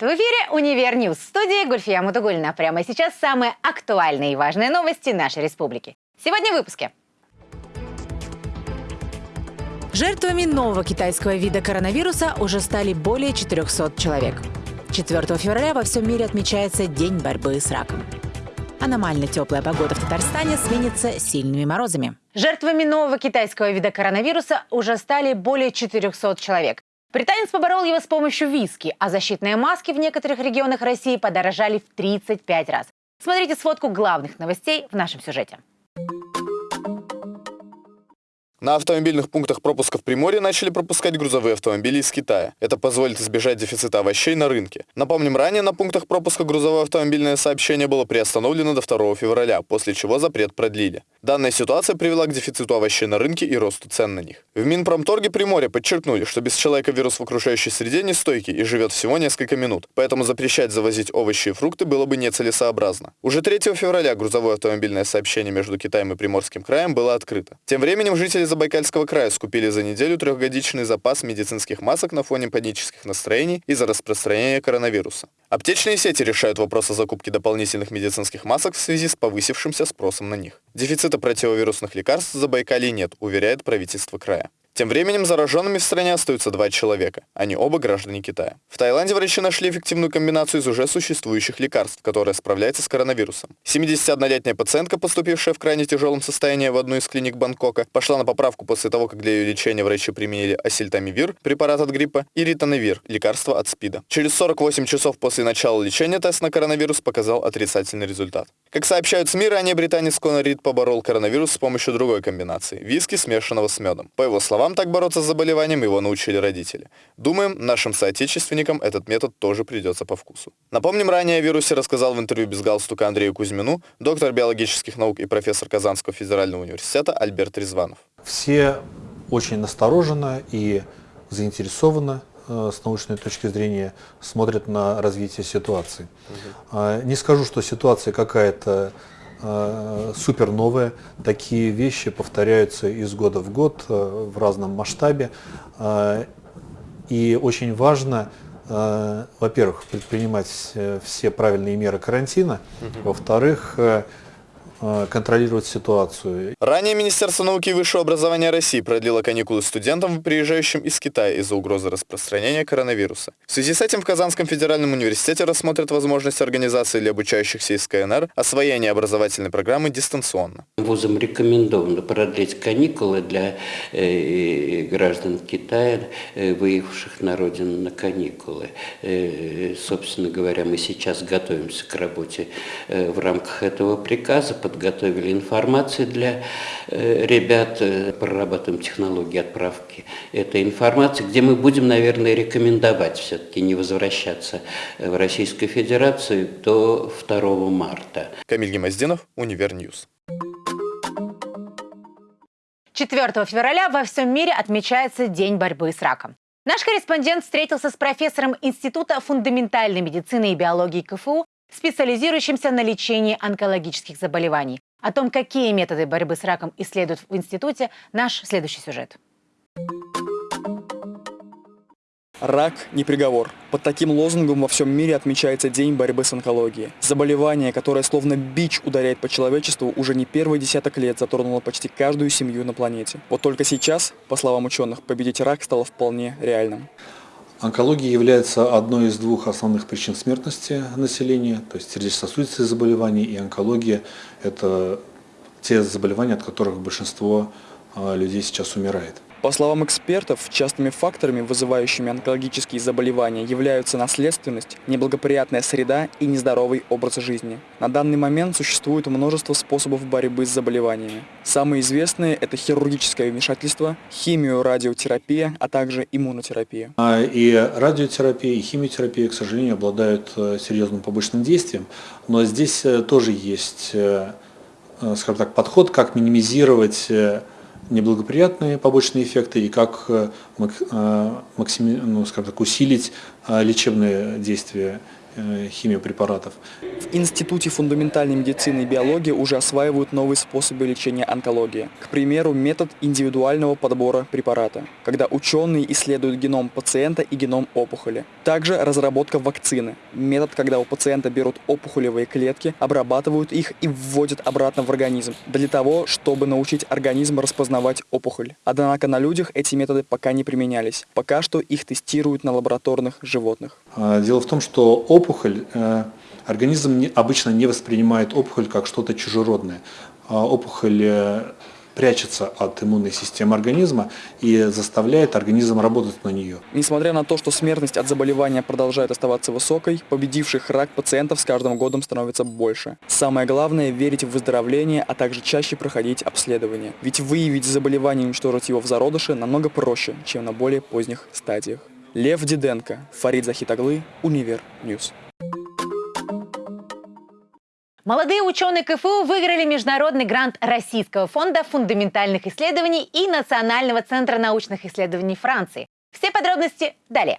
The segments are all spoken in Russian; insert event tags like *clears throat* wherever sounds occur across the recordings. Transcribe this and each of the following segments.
Привет! В эфире «Универ Ньюс». В студии Гульфия Мутугульна. Прямо сейчас самые актуальные и важные новости нашей республики. Сегодня в выпуске. Жертвами нового китайского вида коронавируса уже стали более 400 человек. 4 февраля во всем мире отмечается День борьбы с раком. Аномально теплая погода в Татарстане сменится сильными морозами. Жертвами нового китайского вида коронавируса уже стали более 400 человек. Британец поборол его с помощью виски, а защитные маски в некоторых регионах России подорожали в 35 раз. Смотрите сводку главных новостей в нашем сюжете. На автомобильных пунктах пропуска в Приморье начали пропускать грузовые автомобили из Китая. Это позволит избежать дефицита овощей на рынке. Напомним, ранее на пунктах пропуска грузовое автомобильное сообщение было приостановлено до 2 февраля, после чего запрет продлили. Данная ситуация привела к дефициту овощей на рынке и росту цен на них. В Минпромторге Приморья подчеркнули, что без человека вирус в окружающей среде не стойкий и живет всего несколько минут, поэтому запрещать завозить овощи и фрукты было бы нецелесообразно. Уже 3 февраля грузовое автомобильное сообщение между Китаем и Приморским краем было открыто. Тем временем жители Забайкальского края скупили за неделю трехгодичный запас медицинских масок на фоне панических настроений из-за распространения коронавируса. Аптечные сети решают вопрос о закупке дополнительных медицинских масок в связи с повысившимся спросом на них. Дефицита противовирусных лекарств в Забайкалье нет, уверяет правительство края. Тем временем зараженными в стране остаются два человека. Они оба граждане Китая. В Таиланде врачи нашли эффективную комбинацию из уже существующих лекарств, которая справляется с коронавирусом. 71-летняя пациентка, поступившая в крайне тяжелом состоянии в одну из клиник Бангкока, пошла на поправку после того, как для ее лечения врачи применили асильтамивир, препарат от гриппа, и ритонавир, лекарство от СПИДа. Через 48 часов после начала лечения тест на коронавирус показал отрицательный результат. Как сообщают СМИ, ранее британец Конор Рид поборол коронавирус с помощью другой комбинации – виски, смешанного с медом. По его словам, так бороться с заболеванием его научили родители. Думаем, нашим соотечественникам этот метод тоже придется по вкусу. Напомним, ранее о вирусе рассказал в интервью без галстука Андрею Кузьмину доктор биологических наук и профессор Казанского федерального университета Альберт Резванов. Все очень настороженно и заинтересованно э, с научной точки зрения смотрят на развитие ситуации. Угу. Не скажу, что ситуация какая-то супер новые. Такие вещи повторяются из года в год э, в разном масштабе. Э, и очень важно, во-первых, предпринимать все правильные меры карантина, во-вторых, Э, контролировать ситуацию. Ранее Министерство науки и высшего образования России продлило каникулы студентам, приезжающим из Китая из-за угрозы распространения коронавируса. В связи с этим в Казанском федеральном университете рассмотрят возможность организации для обучающихся из КНР освоения образовательной программы дистанционно. Вузам рекомендовано продлить каникулы для э, граждан Китая, э, выехавших на родину на каникулы. Э, собственно говоря, мы сейчас готовимся к работе э, в рамках этого приказа, подготовили информацию для э, ребят, э, прорабатываем технологии отправки этой информации, где мы будем, наверное, рекомендовать все-таки не возвращаться в Российскую Федерацию до 2 марта. Камиль Гемоздинов, Универньюз. 4 февраля во всем мире отмечается День борьбы с раком. Наш корреспондент встретился с профессором Института фундаментальной медицины и биологии КФУ специализирующимся на лечении онкологических заболеваний. О том, какие методы борьбы с раком исследуют в институте, наш следующий сюжет. Рак не приговор. Под таким лозунгом во всем мире отмечается День борьбы с онкологией. Заболевание, которое словно бич ударяет по человечеству, уже не первый десяток лет затронуло почти каждую семью на планете. Вот только сейчас, по словам ученых, победить рак стало вполне реальным. Онкология является одной из двух основных причин смертности населения, то есть сердечно-сосудистые заболевания и онкология – это те заболевания, от которых большинство а, людей сейчас умирает. По словам экспертов, частыми факторами, вызывающими онкологические заболевания, являются наследственность, неблагоприятная среда и нездоровый образ жизни. На данный момент существует множество способов борьбы с заболеваниями. Самые известные – это хирургическое вмешательство, химиорадиотерапия, а также иммунотерапия. А, и радиотерапия, и химиотерапия, к сожалению, обладают э, серьезным побочным действием, но здесь э, тоже есть, э, скажем так, подход, как минимизировать неблагоприятные побочные эффекты и как э, максими, ну, скажем так, усилить лечебные действия Э, химиопрепаратов. В Институте фундаментальной медицины и биологии уже осваивают новые способы лечения онкологии. К примеру, метод индивидуального подбора препарата, когда ученые исследуют геном пациента и геном опухоли. Также разработка вакцины, метод, когда у пациента берут опухолевые клетки, обрабатывают их и вводят обратно в организм, для того, чтобы научить организм распознавать опухоль. Однако на людях эти методы пока не применялись. Пока что их тестируют на лабораторных животных. А, дело в том, что опухоль, э, организм обычно не воспринимает опухоль как что-то чужеродное. А опухоль э, прячется от иммунной системы организма и заставляет организм работать на нее. Несмотря на то, что смертность от заболевания продолжает оставаться высокой, победивших рак пациентов с каждым годом становится больше. Самое главное – верить в выздоровление, а также чаще проходить обследование. Ведь выявить заболевание и уничтожить его в зародыше намного проще, чем на более поздних стадиях. Лев Диденко, Фарид Захитаглы, Универ Ньюс. Молодые ученые КФУ выиграли международный грант Российского фонда фундаментальных исследований и Национального центра научных исследований Франции. Все подробности далее.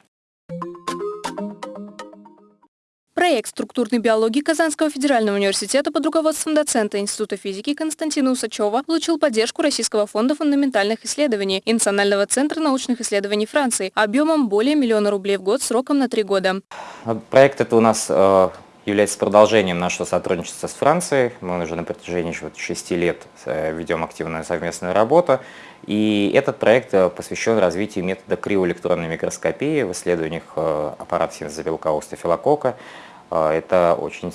Проект структурной биологии Казанского федерального университета под руководством доцента Института физики Константина Усачева получил поддержку Российского фонда фундаментальных исследований и Национального центра научных исследований Франции объемом более миллиона рублей в год сроком на три года. Проект это у нас э, является продолжением нашего сотрудничества с Францией. Мы уже на протяжении шести лет э, ведем активную совместную работу. И этот проект э, посвящен развитию метода криоэлектронной микроскопии в исследованиях аппарата синтеза белка стафилококка. А, это очень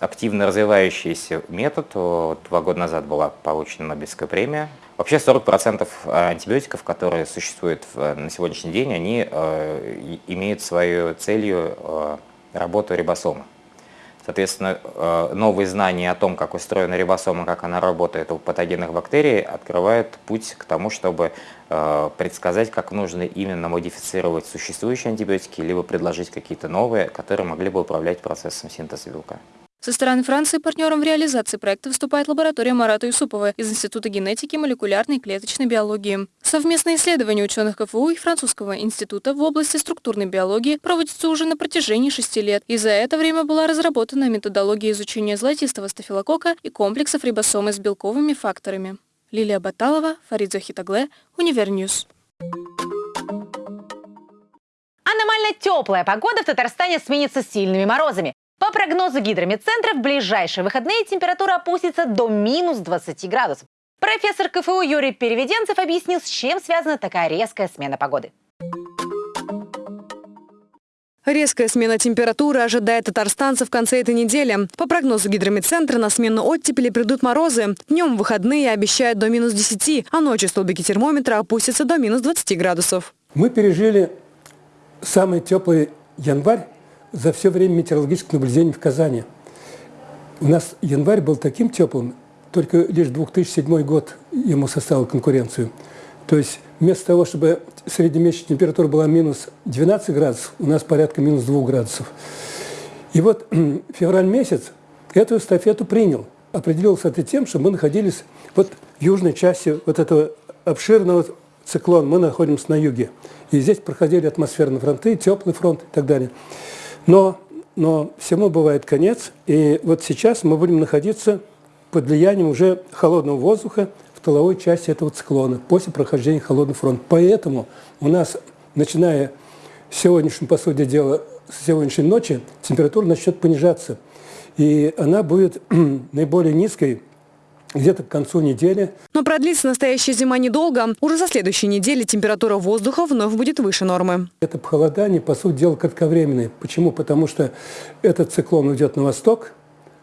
активно развивающийся метод. Два года назад была получена Нобелевская премия. Вообще 40% антибиотиков, которые существуют на сегодняшний день, они э, имеют свою целью э, работу рибосома. Соответственно, э, новые знания о том, как устроена рибосома, как она работает у патогенных бактерий, открывают путь к тому, чтобы э, предсказать, как нужно именно модифицировать существующие антибиотики, либо предложить какие-то новые, которые могли бы управлять процессом синтеза белка. Со стороны Франции партнером в реализации проекта выступает лаборатория Марата Юсупова из Института генетики, молекулярной и клеточной биологии. Совместные исследования ученых КФУ и Французского института в области структурной биологии проводятся уже на протяжении шести лет, и за это время была разработана методология изучения золотистого стафилококка и комплексов рибосомы с белковыми факторами. Лилия Баталова, Фарид Захит оглы, Univer News. Аномально теплая погода в Татарстане сменится сильными морозами. По прогнозу гидрометцентра, в ближайшие выходные температура опустится до минус 20 градусов. Профессор КФУ Юрий Переведенцев объяснил, с чем связана такая резкая смена погоды. Резкая смена температуры ожидает татарстанцев в конце этой недели. По прогнозу гидрометцентра на смену оттепели придут морозы. Днем в выходные обещают до минус 10, а ночью столбики термометра опустятся до минус 20 градусов. Мы пережили самый теплый январь за все время метеорологических наблюдений в Казани. У нас январь был таким теплым, только лишь 2007 год ему составил конкуренцию. То есть вместо того, чтобы среднемесячная температура была минус 12 градусов, у нас порядка минус 2 градусов. И вот *clears throat* февраль месяц эту эстафету принял. Определился это тем, что мы находились вот в южной части вот этого обширного циклона. Мы находимся на юге. И здесь проходили атмосферные фронты, теплый фронт и так далее. Но, но всему бывает конец, и вот сейчас мы будем находиться под влиянием уже холодного воздуха в тыловой части этого циклона после прохождения холодного фронта. Поэтому у нас, начиная с сегодняшнего, по сути дела, с сегодняшней ночи, температура начнет понижаться. И она будет *clears throat* наиболее низкой где-то к концу недели. Но продлится настоящая зима недолго. Уже за следующей неделе температура воздуха вновь будет выше нормы. Это похолодание, по сути дела, кратковременное. Почему? Потому что этот циклон уйдет на восток,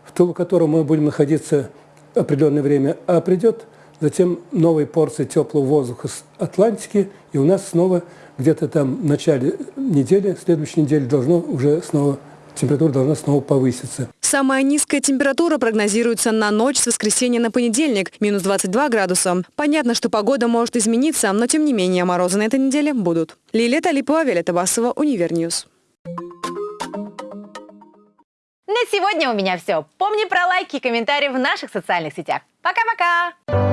в тылу которого мы будем находиться определенное время, а придет затем новые порции теплого воздуха с Атлантики, и у нас снова где-то там в начале недели, следующей недели должно уже снова температура должна снова повыситься. Самая низкая температура прогнозируется на ночь с воскресенья на понедельник – минус 22 градуса. Понятно, что погода может измениться, но тем не менее морозы на этой неделе будут. Лилия Талипова, Виолетта Басова, Univer News. На сегодня у меня все. Помни про лайки и комментарии в наших социальных сетях. Пока-пока!